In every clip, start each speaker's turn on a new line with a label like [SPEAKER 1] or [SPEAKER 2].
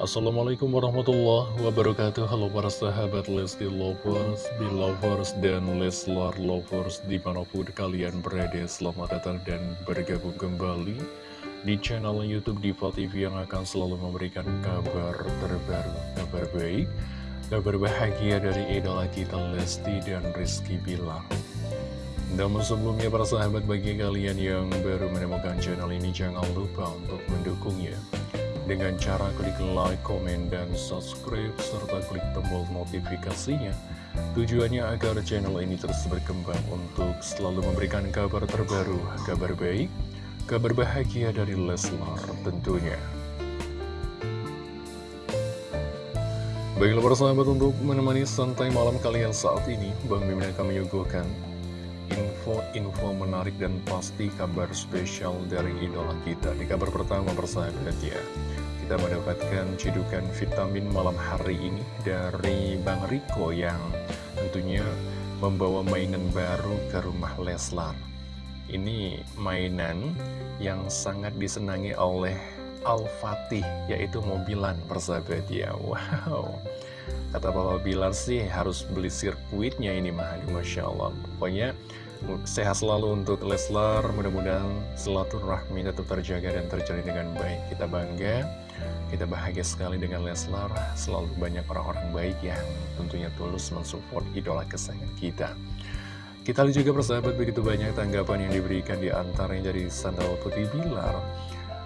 [SPEAKER 1] Assalamualaikum warahmatullahi wabarakatuh. Halo para sahabat Lesti Lovers, Belovers, dan Leslar Lovers Di mana pun kalian berada Selamat datang dan bergabung kembali Di channel Youtube Diva TV Yang akan selalu memberikan kabar terbaru Kabar baik Kabar bahagia dari idola kita Lesti dan Rizky Bilar. Namun sebelumnya para sahabat bagi kalian yang baru menemukan channel ini jangan lupa untuk mendukungnya dengan cara klik like, komen, dan subscribe, serta klik tombol notifikasinya. Tujuannya agar channel ini terus berkembang untuk selalu memberikan kabar terbaru, kabar baik, kabar bahagia dari Leslar tentunya. Baiklah para sahabat untuk menemani santai malam kalian saat ini, Bang Mimin akan menyuguhkan info-info menarik dan pasti kabar spesial dari idola kita. Di kabar pertama persahabat ya, kita mendapatkan cidukan vitamin malam hari ini dari Bang Riko yang tentunya membawa mainan baru ke rumah Leslar. Ini mainan yang sangat disenangi oleh Al-Fatih, yaitu mobilan persahabat ya. Wow, kata Papa Bilar sih harus beli sirkuitnya ini mah, Masya Allah. Pokoknya Sehat selalu untuk Leslar, mudah-mudahan silaturahmi tetap terjaga dan terjalin dengan baik. Kita bangga, kita bahagia sekali dengan Leslar, selalu banyak orang-orang baik yang tentunya tulus mensupport idola kesayangan kita. Kita lihat juga persahabat begitu banyak tanggapan yang diberikan di antaranya dari Sandal Putih Bilar.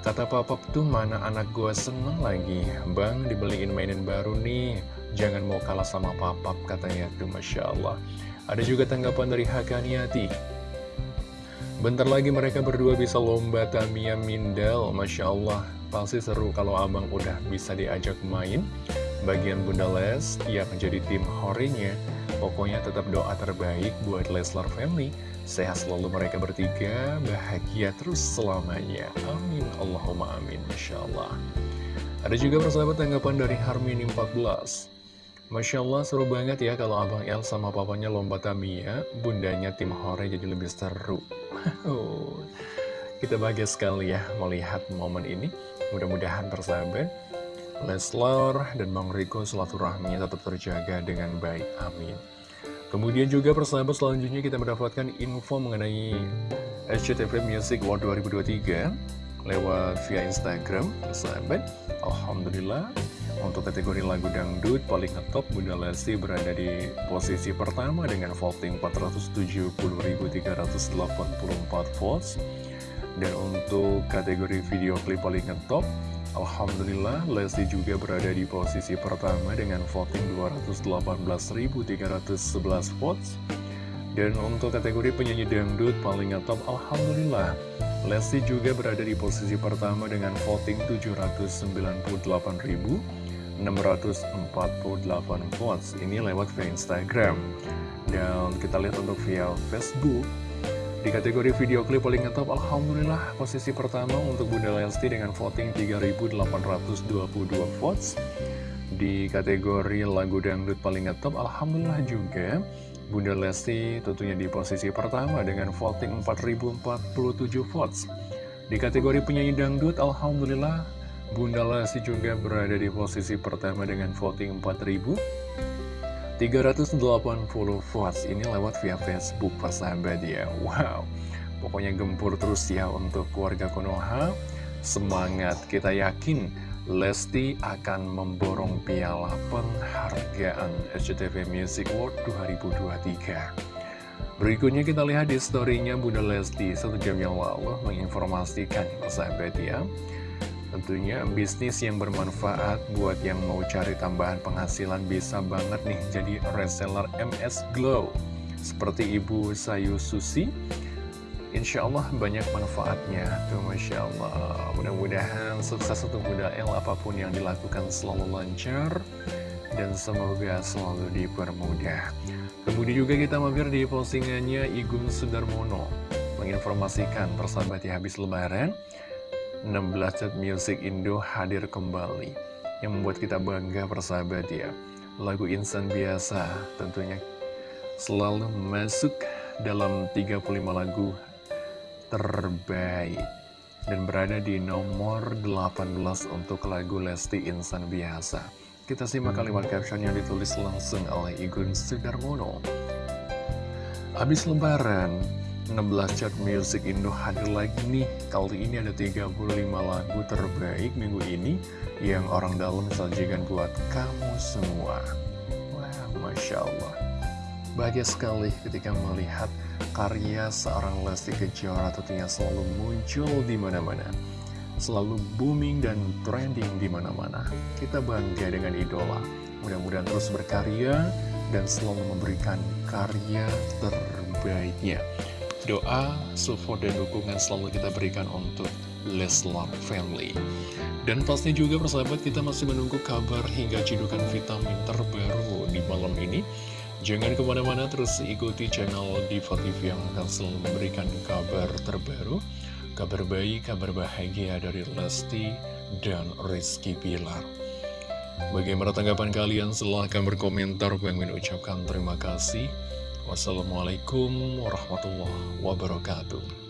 [SPEAKER 1] Kata Papa tuh mana anak gua seneng lagi, Bang dibeliin mainan baru nih, jangan mau kalah sama papap katanya tuh Masya Allah. Ada juga tanggapan dari Hakaniati. Bentar lagi mereka berdua bisa lomba Tamiya Mindel. Masya Allah, pasti seru kalau abang udah bisa diajak main. Bagian Bunda Les yang menjadi tim horinya. Pokoknya tetap doa terbaik buat Leslar Family. Sehat selalu mereka bertiga, bahagia terus selamanya. Amin. Allahumma amin. Masya Allah. Ada juga persahabat tanggapan dari Harmini 14. Masya Allah seru banget ya kalau Abang El sama papanya lomba Tamiya, bundanya tim Hore jadi lebih seru. Kita bahagia sekali ya melihat momen ini. Mudah-mudahan persahabat, Leslar dan Bang Riko rahminya tetap terjaga dengan baik. Amin. Kemudian juga persahabat selanjutnya kita mendapatkan info mengenai SCTV Music World 2023 lewat via Instagram, persahabat. Alhamdulillah untuk kategori lagu dangdut paling ngetop Bunda Lesti berada di posisi pertama dengan voting 470.384 votes Dan untuk kategori video klip paling ngetop Alhamdulillah Lesti juga berada di posisi pertama dengan voting 218.311 votes. Dan untuk kategori penyanyi dangdut paling ngetop Alhamdulillah Lesti juga berada di posisi pertama dengan voting 798.000 648 votes. Ini lewat via Instagram. Dan kita lihat untuk via Facebook di kategori video klip paling ngetop Alhamdulillah posisi pertama untuk Bunda Lesti dengan voting 3822 votes. Di kategori lagu dangdut paling ngetop Alhamdulillah juga Bunda Lesti tentunya di posisi pertama dengan voting 4047 votes. Di kategori penyanyi dangdut Alhamdulillah Bunda Lesti juga berada di posisi pertama dengan voting 4.380 votes ini lewat via Facebook persahabat ya Wow, pokoknya gempur terus ya untuk keluarga Konoha. Semangat, kita yakin Lesti akan memborong piala penghargaan SCTV Music Award 2023 Berikutnya kita lihat di storynya Bunda Lesti. Satu jam yang lalu menginformasikan persahabat ya Tentunya bisnis yang bermanfaat buat yang mau cari tambahan penghasilan bisa banget nih jadi reseller MS Glow. Seperti Ibu Sayu Susi, Insya Allah banyak manfaatnya. Tuh Masya Allah. Mudah-mudahan sukses untuk Bunda El apa pun yang dilakukan selalu lancar Dan semoga selalu dipermudah. Kemudian juga kita mampir di postingannya Igun Sudarmono Menginformasikan persahabat ya habis lebaran 16 Set Music Indo hadir kembali Yang membuat kita bangga persahabat ya Lagu Insan Biasa tentunya selalu masuk dalam 35 lagu terbaik dan berada di nomor 18 untuk lagu Lesti Insan Biasa. Kita simak kalimat caption yang ditulis langsung oleh Igun Sudarmono. Habis lebaran, 16 chart music Indo hadir lagi nih. Kali ini ada 35 lagu terbaik minggu ini yang orang dalam sajikan buat kamu semua. Wow, Masya Allah. Bahagia sekali ketika melihat karya seorang Lesti Kejora tentunya selalu muncul di mana-mana. Selalu booming dan trending di mana-mana. Kita bangga dengan idola. Mudah-mudahan terus berkarya dan selalu memberikan karya terbaiknya. Doa, support, dan dukungan selalu kita berikan untuk Leslar Family. Dan pasti juga persahabat kita masih menunggu kabar hingga cidukan vitamin terbaru di malam ini. Jangan ke mana-mana terus ikuti channel Diva TV yang akan selalu memberikan kabar terbaru Kabar baik, kabar bahagia dari Lesti dan Rizky Pilar Bagaimana tanggapan kalian? Silahkan berkomentar Bang Min ucapkan terima kasih Wassalamualaikum warahmatullahi wabarakatuh